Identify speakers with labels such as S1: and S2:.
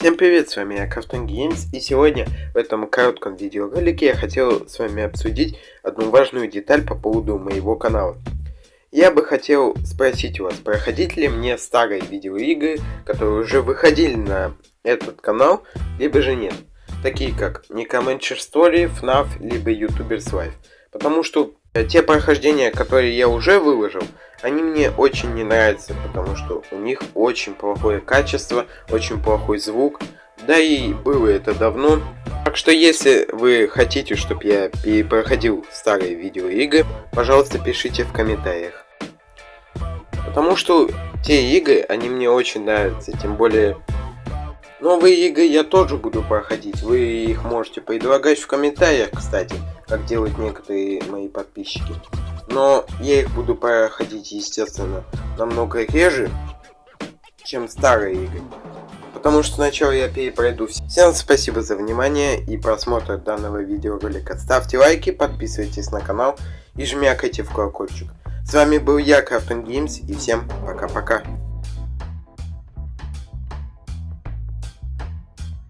S1: Всем привет, с вами я Cartoon Games, и сегодня в этом коротком видеоролике я хотел с вами обсудить одну важную деталь по поводу моего канала. Я бы хотел спросить у вас, проходить ли мне старые видеоигры, которые уже выходили на этот канал, либо же нет. Такие как Necromancer Story, FNAF, либо YouTubers Life. Потому что те прохождения, которые я уже выложил, они мне очень не нравятся, потому что у них очень плохое качество, очень плохой звук. Да и было это давно. Так что если вы хотите, чтобы я перепроходил старые видеоигры, пожалуйста, пишите в комментариях. Потому что те игры, они мне очень нравятся, тем более новые игры я тоже буду проходить. Вы их можете предлагать в комментариях, кстати, как делают некоторые мои подписчики но я их буду проходить, естественно, намного реже, чем старые игры. Потому что сначала я перепройду все. Всем спасибо за внимание и просмотр данного видеоролика. Ставьте лайки, подписывайтесь на канал и жмякайте в колокольчик. С вами был я, Крафтон Геймс, и всем пока-пока.